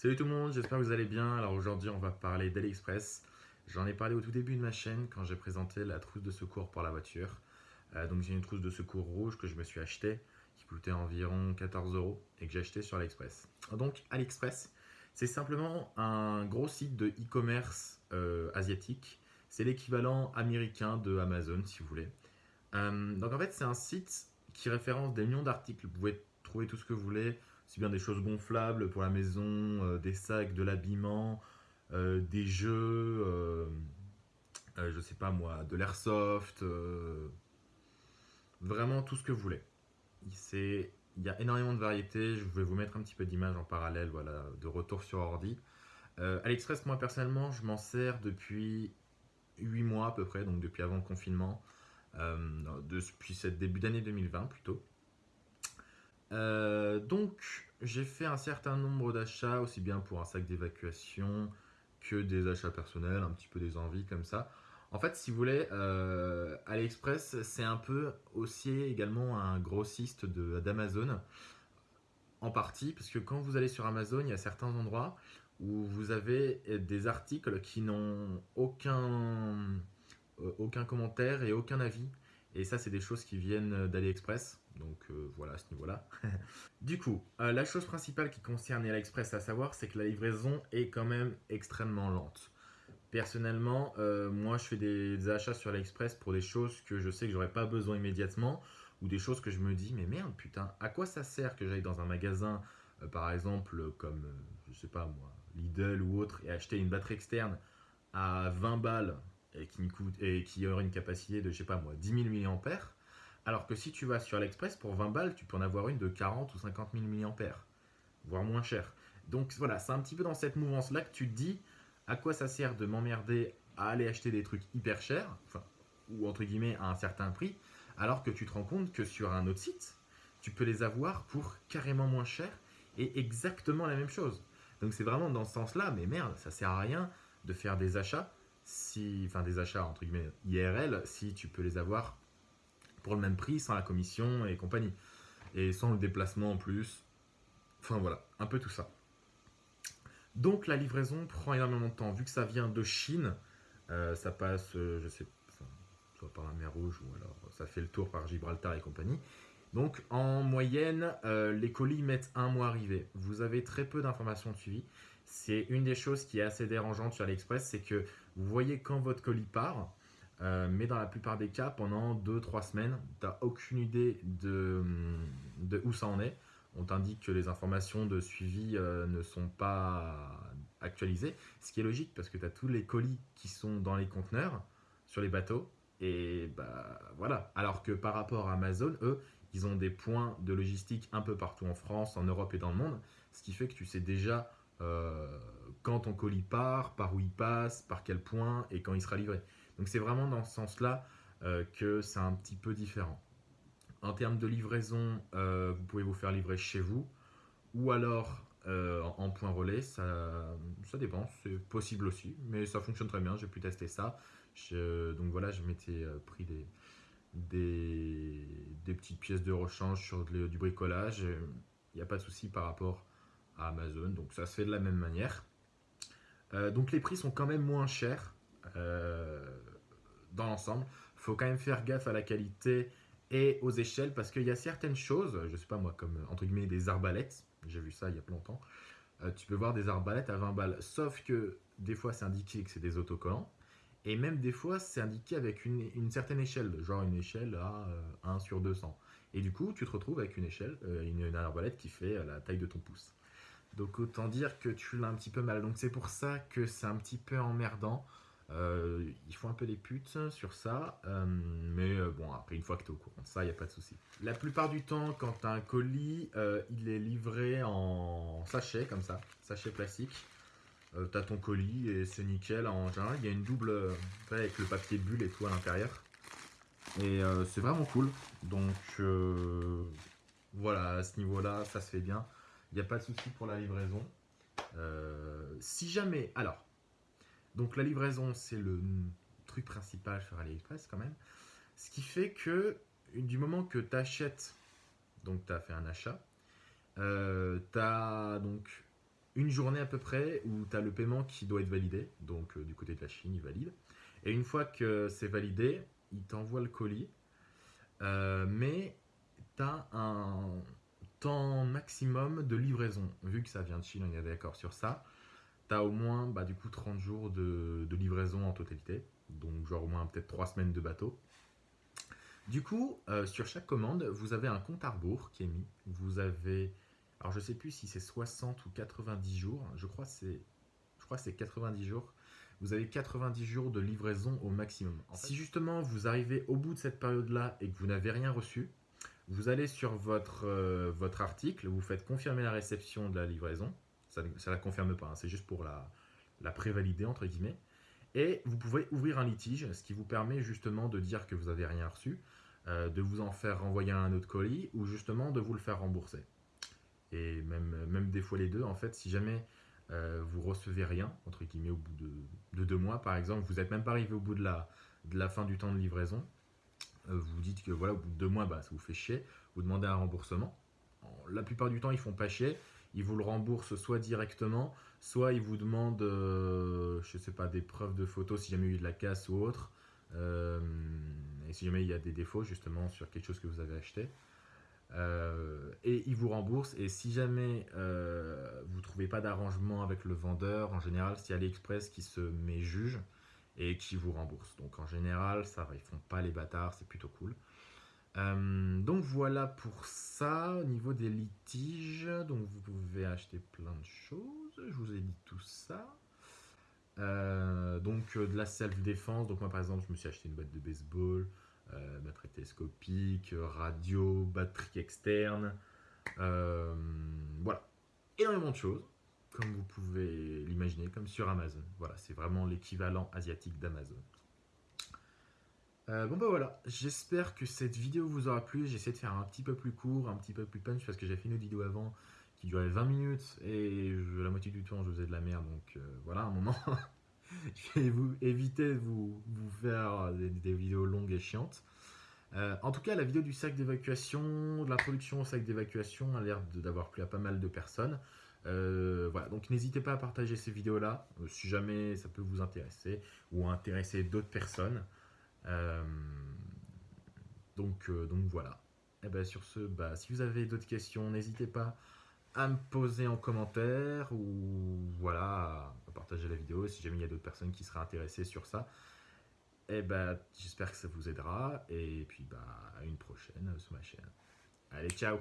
Salut tout le monde, j'espère que vous allez bien. Alors aujourd'hui on va parler d'AliExpress. J'en ai parlé au tout début de ma chaîne quand j'ai présenté la trousse de secours pour la voiture. Euh, donc j'ai une trousse de secours rouge que je me suis acheté qui coûtait environ 14 euros et que j'ai acheté sur AliExpress. Donc AliExpress, c'est simplement un gros site de e-commerce euh, asiatique. C'est l'équivalent américain de Amazon si vous voulez. Euh, donc en fait c'est un site qui référence des millions d'articles. Vous pouvez trouver tout ce que vous voulez c'est bien des choses gonflables pour la maison, euh, des sacs, de l'habillement, euh, des jeux, euh, je sais pas moi, de l'airsoft, vraiment tout ce que vous voulez. Il y a énormément de variétés, je vais vous mettre un petit peu d'images en parallèle, voilà, de retour sur ordi. AliExpress, moi personnellement, je m'en sers depuis 8 mois à peu près, donc depuis avant le confinement, depuis ce début d'année 2020 plutôt. Euh, donc, j'ai fait un certain nombre d'achats, aussi bien pour un sac d'évacuation que des achats personnels, un petit peu des envies comme ça. En fait, si vous voulez, euh, AliExpress, c'est un peu aussi également un grossiste d'Amazon, en partie, parce que quand vous allez sur Amazon, il y a certains endroits où vous avez des articles qui n'ont aucun, euh, aucun commentaire et aucun avis. Et ça, c'est des choses qui viennent d'AliExpress. Donc euh, voilà à ce niveau-là. du coup, euh, la chose principale qui concerne AliExpress à savoir, c'est que la livraison est quand même extrêmement lente. Personnellement, euh, moi je fais des, achats sur AliExpress pour des choses que je sais que j'aurais pas besoin immédiatement ou des choses que je me dis mais merde putain, à quoi ça sert que j'aille dans un magasin par exemple comme je sais pas moi, Lidl ou autre et acheter une batterie externe à 20 balles et qui, qui aurait une capacité de je sais pas moi 10 000 mAh alors que si tu vas sur AliExpress, pour 20 balles, tu peux en avoir une de 40 ou 50 000 mAh, voire moins cher. Donc voilà, c'est un petit peu dans cette mouvance-là que tu te dis à quoi ça sert de m'emmerder à aller acheter des trucs hyper chers, ou entre guillemets à un certain prix, alors que tu te rends compte que sur un autre site, tu peux les avoir pour carrément moins cher et exactement la même chose. Donc c'est vraiment dans ce sens-là, mais merde, ça sert à rien de faire des achats, si, enfin des achats entre guillemets IRL, si tu peux les avoir pour le même prix, sans la commission et compagnie. Et sans le déplacement en plus. Enfin voilà, un peu tout ça. Donc la livraison prend énormément de temps. Vu que ça vient de Chine, euh, ça passe, euh, je sais, soit par la mer Rouge ou alors ça fait le tour par Gibraltar et compagnie. Donc en moyenne, euh, les colis mettent un mois à arriver. Vous avez très peu d'informations de suivi. C'est une des choses qui est assez dérangeante sur AliExpress, c'est que vous voyez quand votre colis part, euh, mais dans la plupart des cas, pendant 2-3 semaines, tu n'as aucune idée de, où ça en est. On t'indique que les informations de suivi euh, ne sont pas actualisées, ce qui est logique parce que tu as tous les colis qui sont dans les conteneurs, sur les bateaux, et bah voilà. Alors que par rapport à Amazon, eux, ils ont des points de logistique un peu partout en France, en Europe et dans le monde, ce qui fait que tu sais déjà euh, quand ton colis part, par où il passe, par quel point et quand il sera livré. Donc c'est vraiment dans ce sens-là euh, que c'est un petit peu différent. En termes de livraison, euh, vous pouvez vous faire livrer chez vous ou alors euh, en point relais, ça, dépend, c'est possible aussi, mais ça fonctionne très bien, j'ai pu tester ça. donc voilà, je m'étais pris des, petites pièces de rechange sur du bricolage, il n'y a pas de souci par rapport à Amazon, donc ça se fait de la même manière. donc les prix sont quand même moins chers dans l'ensemble. Il faut quand même faire gaffe à la qualité et aux échelles parce qu'il y a certaines choses, je sais pas moi, comme entre guillemets des arbalètes, j'ai vu ça il y a pas longtemps, euh, tu peux voir des arbalètes à 20 balles, sauf que des fois c'est indiqué que c'est des autocollants, et même des fois c'est indiqué avec une, certaine échelle, genre une échelle à 1 euh, sur 200. Et du coup tu te retrouves avec une échelle, euh, une, une, arbalète qui fait la taille de ton pouce. Donc autant dire que tu l'as un petit peu mal, donc c'est pour ça que c'est un petit peu emmerdant. Euh, ils font un peu des putes sur ça, euh, mais euh, bon, après, une fois que tu es au courant ça, il n'y a pas de souci. La plupart du temps, quand tu as un colis, il est livré en sachet, comme ça, sachet plastique. tu as ton colis et c'est nickel. En général, il y a une double, avec le papier bulle et tout à l'intérieur. Et c'est vraiment cool. Donc, voilà, à ce niveau-là, ça se fait bien. Il n'y a pas de souci pour la livraison. si jamais, alors, donc la livraison, c'est le truc principal sur AliExpress quand même. Ce qui fait que du moment que tu achètes, donc tu as fait un achat, euh, tu as donc une journée à peu près où tu as le paiement qui doit être validé, donc du côté de la Chine, il valide. Et une fois que c'est validé, il t'envoie le colis. mais tu as un temps maximum de livraison. Vu que ça vient de Chine, on est d'accord sur ça. Tu as au moins bah, du coup 30 jours de, livraison en totalité. Donc genre au moins peut-être 3 semaines de bateau. Du coup, euh, sur chaque commande, vous avez un compte à rebours qui est mis. Vous avez, alors je sais plus si c'est 60 ou 90 jours. Je crois c'est, je crois c'est 90 jours. Vous avez 90 jours de livraison au maximum. si justement vous arrivez au bout de cette période-là et que vous n'avez rien reçu, vous allez sur votre, euh, votre article, vous faites confirmer la réception de la livraison. Ça ne la confirme pas, hein, c'est juste pour la, la prévalider, entre guillemets. Et vous pouvez ouvrir un litige, ce qui vous permet justement de dire que vous n'avez rien reçu, euh, de vous en faire renvoyer un autre colis ou justement de vous le faire rembourser. Et même, même des fois les deux, en fait, si jamais euh, vous recevez rien, entre guillemets, au bout de, deux mois par exemple, vous n'êtes même pas arrivé au bout de la, de la fin du temps de livraison, euh, vous dites que voilà, au bout de deux mois, bah, ça vous fait chier, vous demandez un remboursement. La plupart du temps, ils font pas chier. Ils vous le remboursent soit directement, soit ils vous demandent, euh, je sais pas, des preuves de photos si jamais il y a eu de la casse ou autre. Euh, et si jamais il y a des défauts justement sur quelque chose que vous avez acheté. et ils vous remboursent. Et si jamais vous ne trouvez pas d'arrangement avec le vendeur, en général, c'est AliExpress qui se met juge et qui vous rembourse. Donc en général, ça ils font pas les bâtards, c'est plutôt cool. Euh, donc voilà pour ça, au niveau des litiges, donc vous pouvez acheter plein de choses, je vous ai dit tout ça. Euh, donc euh, de la self-défense, donc moi par exemple je me suis acheté une boîte de baseball, batterie télescopique, radio, batterie externe, voilà, énormément de choses comme vous pouvez l'imaginer, comme sur Amazon. Voilà, c'est vraiment l'équivalent asiatique d'Amazon. Euh, bon bah voilà, j'espère que cette vidéo vous aura plu. J'essaie de faire un petit peu plus court, un petit peu plus punch parce que j'ai fait une vidéo avant qui durait 20 minutes et la moitié du temps je faisais de la merde. Donc euh, voilà, un moment, je vais vous éviter de vous, faire des, vidéos longues et chiantes. Euh, en tout cas, la vidéo du sac d'évacuation, de l'introduction au sac d'évacuation a l'air d'avoir plu à pas mal de personnes. Voilà, donc n'hésitez pas à partager ces vidéos-là, si jamais ça peut vous intéresser, ou intéresser d'autres personnes. Euh, donc, donc voilà. Et eh ben sur ce, bah, si vous avez d'autres questions, n'hésitez pas à me poser en commentaire, ou voilà, à partager la vidéo, si jamais il y a d'autres personnes qui seraient intéressées sur ça. Et eh ben j'espère que ça vous aidera, et puis bah, à une prochaine sur ma chaîne. Allez, ciao